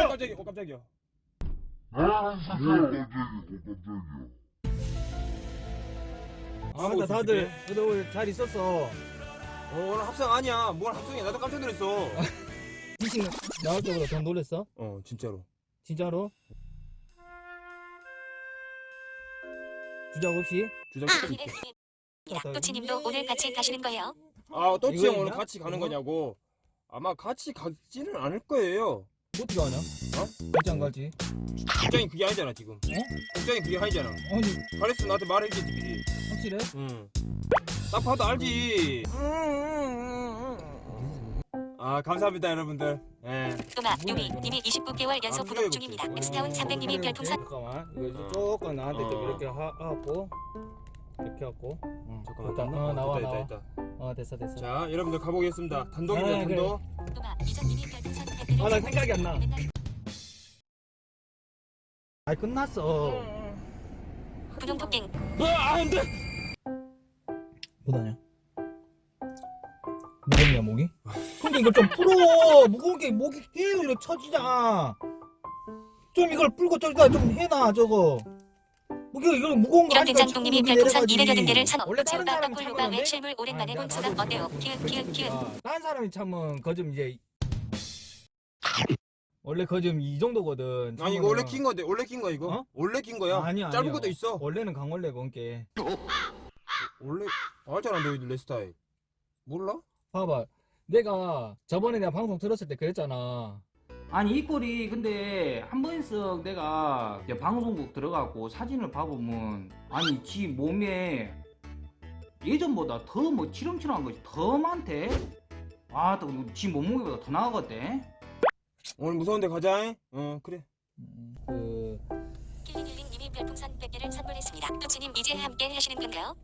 어 깜짝이야 어 깜짝이야 아, 맞다 다들 그래도 오늘 잘 있었어. 어 오늘 합성 아니야 뭘 합성이야 나도 깜짝 놀랐어 미팅 나올 때보다 더 놀랬어? 어 진짜로 진짜로? 주작 없이? 주장 아, 좀 있게 또치님도 오늘 같이 가시는 거예요? 아 또치 형 오늘? 같이 가는? 거냐고 아마 같이 가지는 않을 거예요 어떻게 하냐? 어? 어떻게 안 갈지? 국장이 그게 아니잖아 지금 국장이 그게 아니잖아 아니 가랬으면 나한테 말해주지 미리 확실해? 응딱 봐도 알지 아 감사합니다 여러분들 예. 또마 이거는? 님이 29개월 연속 아, 구독 그래요, 중입니다. 엑스타운 300님이 별풍선 잠깐만 이거 어. 조금 나한테 좀 어. 이렇게 하, 하고 이렇게 하고 잠깐만 됐다. 됐나? 어, 나와, 됐다, 나와. 됐다, 됐다. 어 됐어 됐어 자 여러분들 가보겠습니다 단독입니다 아, 그래. 단독 또마 이전님이 별풍선 100개를 아, 나 생각이 안 나. 아니 끝났어 분홍 토깽 아 안돼 뭐다냐? 무겁냐 목이? 근데 이걸 좀 풀어 무거운 게 목이 계속 이렇게 처지잖아 좀 이걸 풀고 저기다 좀 해놔 저거 무게 이거 무거운 거 이런 자꾸 별풍선 내려가지. 200여 개를 선호 원래 다른 사람이 돼? 외출물 오랜만에 아, 본 나- 소감 나도 어때요? 키읔 키읔 아, 다른 사람이 참으면 거좀 이제 원래 거좀 이 정도거든 아니 이거 원래. 낀 건데 원래 낀 거야 이거? 어? 원래 낀 거야? 아니야, 짧은 아니야. 것도 있어 원래는 강원래 건게 원래 알잖아 너희들 내 스타일 몰라? 봐봐 내가 저번에 내가 방송 들었을 때 그랬잖아 아니 이 꼴이 근데 한 번씩 내가 방송국 들어가고 사진을 봐보면 아니 지 몸에 예전보다 더 뭐 치렁치렁한 것이 더 많대 아또지 몸무게보다 더 나가거든 오늘 무서운 데 가자 어 그래 그 킬링킬링님이 별풍선 100개를 선물했습니다. 또치님 이제 함께 하시는 건가요?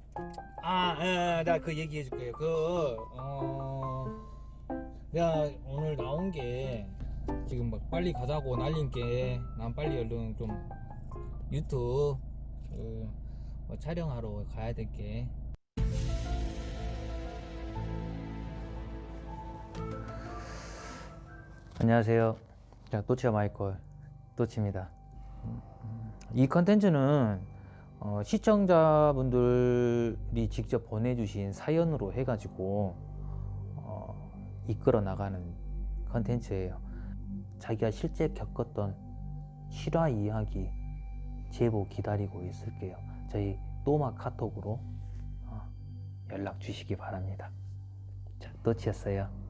아, 나 그 얘기해 줄게요. 그, 어, 내가 오늘 나온 게 지금 막 빨리 가자고 날린 게 난 빨리 얼른 좀 유튜브 그, 뭐 촬영하러 가야 될 게. 안녕하세요. 자, 또치와 마이콜 또치입니다. 음, 이 컨텐츠는 어, 시청자분들이 직접 보내주신 사연으로 해가지고 어, 이끌어 나가는 컨텐츠예요. 자기가 실제 겪었던 실화 이야기 제보 기다리고 있을게요. 저희 또마 카톡으로 어, 연락 주시기 바랍니다. 자, 또치였어요.